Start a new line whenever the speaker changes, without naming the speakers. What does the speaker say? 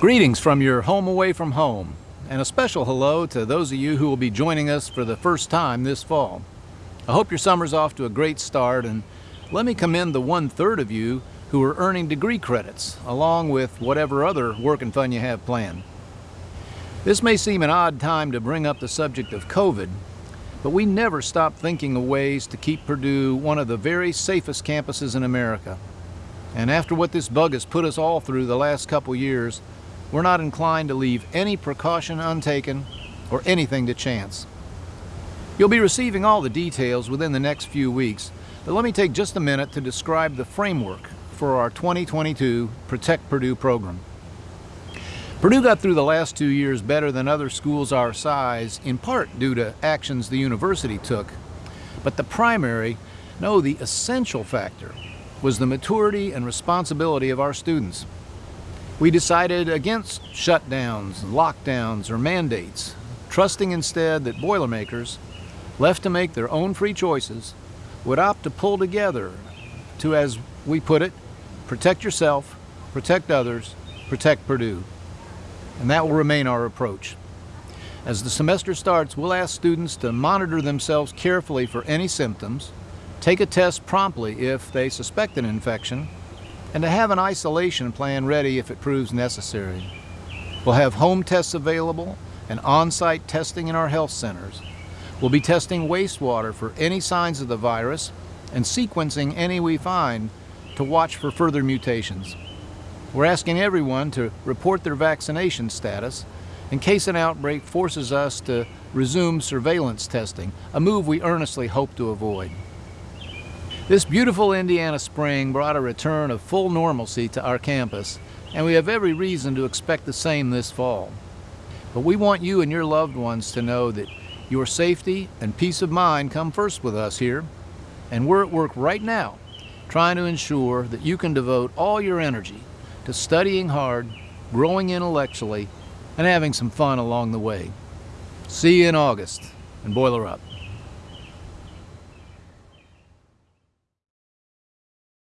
Greetings from your home away from home, and a special hello to those of you who will be joining us for the first time this fall. I hope your summer's off to a great start, and let me commend the one-third of you who are earning degree credits, along with whatever other work and fun you have planned. This may seem an odd time to bring up the subject of COVID, but we never stop thinking of ways to keep Purdue one of the very safest campuses in America. And after what this bug has put us all through the last couple years, we're not inclined to leave any precaution untaken or anything to chance. You'll be receiving all the details within the next few weeks, but let me take just a minute to describe the framework for our 2022 Protect Purdue program. Purdue got through the last two years better than other schools our size, in part due to actions the university took. But the primary, no, the essential factor, was the maturity and responsibility of our students. We decided against shutdowns, lockdowns, or mandates, trusting instead that Boilermakers, left to make their own free choices, would opt to pull together to, as we put it, protect yourself, protect others, protect Purdue. And that will remain our approach. As the semester starts, we'll ask students to monitor themselves carefully for any symptoms, take a test promptly if they suspect an infection, and to have an isolation plan ready if it proves necessary. We'll have home tests available and on-site testing in our health centers. We'll be testing wastewater for any signs of the virus and sequencing any we find to watch for further mutations. We're asking everyone to report their vaccination status in case an outbreak forces us to resume surveillance testing, a move we earnestly hope to avoid. This beautiful Indiana spring brought a return of full normalcy to our campus, and we have every reason to expect the same this fall. But we want you and your loved ones to know that your safety and peace of mind come first with us here, and we're at work right now trying to ensure that you can devote all your energy to studying hard, growing intellectually, and having some fun along the way. See you in August, and boiler up.